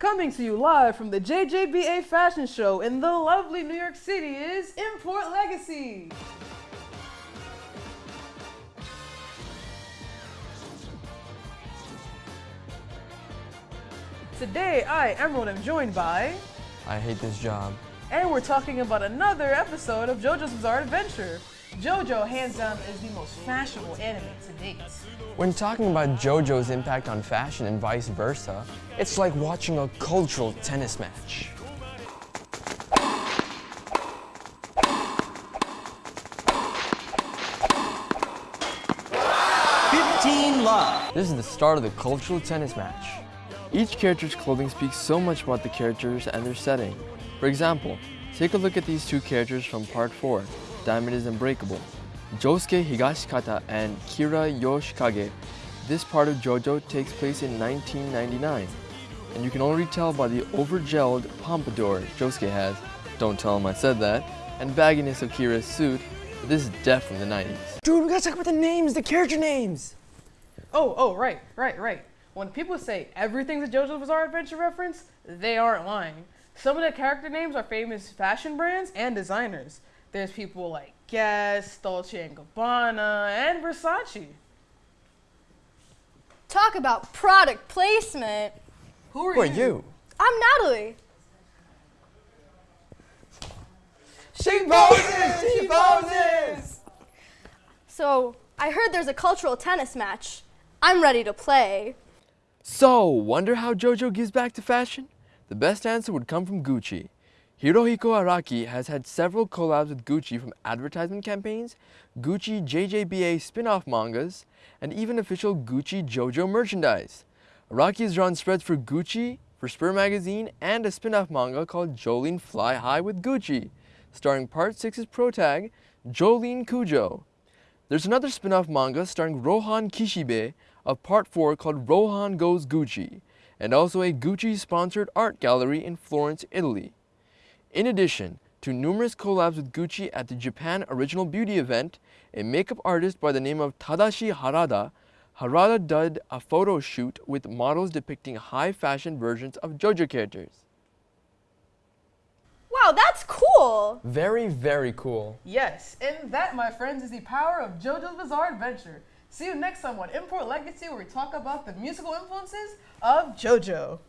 Coming to you live from the JJBA Fashion Show in the lovely New York City is Import Legacy. Today, I, Emerald, am joined by, I hate this job. And we're talking about another episode of JoJo's Bizarre Adventure. JoJo, hands down, is the most fashionable anime to date. When talking about JoJo's impact on fashion and vice versa, it's like watching a cultural tennis match. Fifteen Love. This is the start of the cultural tennis match. Each character's clothing speaks so much about the characters and their setting. For example, take a look at these two characters from part 4, Diamond is Unbreakable. Josuke Higashikata and Kira Yoshikage. This part of JoJo takes place in 1999, and you can already tell by the over-gelled pompadour Josuke has, don't tell him I said that, and bagginess of Kira's suit, but this is definitely the 90s. Dude, we gotta talk about the names, the character names! Oh, oh, right, right, right. When people say everything's a JoJo's Bizarre Adventure reference, they aren't lying. Some of the character names are famous fashion brands and designers. There's people like Guess, Dolce & Gabbana, and Versace. Talk about product placement. Who are, Who are you? I'm Natalie. She poses! She poses! So, I heard there's a cultural tennis match. I'm ready to play. So, wonder how JoJo gives back to fashion? The best answer would come from Gucci. Hirohiko Araki has had several collabs with Gucci from advertisement campaigns, Gucci JJBA spin-off mangas, and even official Gucci JoJo merchandise. Araki has drawn spreads for Gucci, for Spur magazine, and a spin-off manga called Jolyne Fly High with Gucci, starring Part 6's protag, Jolyne Kujo. There's another spin-off manga starring Rohan Kishibe of Part 4 called Rohan Goes Gucci, and also a Gucci-sponsored art gallery in Florence, Italy. In addition to numerous collabs with Gucci at the Japan Original Beauty event, a makeup artist by the name of Tadashi Harada, Harada did a photo shoot with models depicting high fashion versions of JoJo characters. Wow, that's cool. Very, very cool. Yes, and that, my friends, is the power of JoJo's Bizarre Adventure. See you next time on Import Legacy, where we talk about the musical influences of JoJo.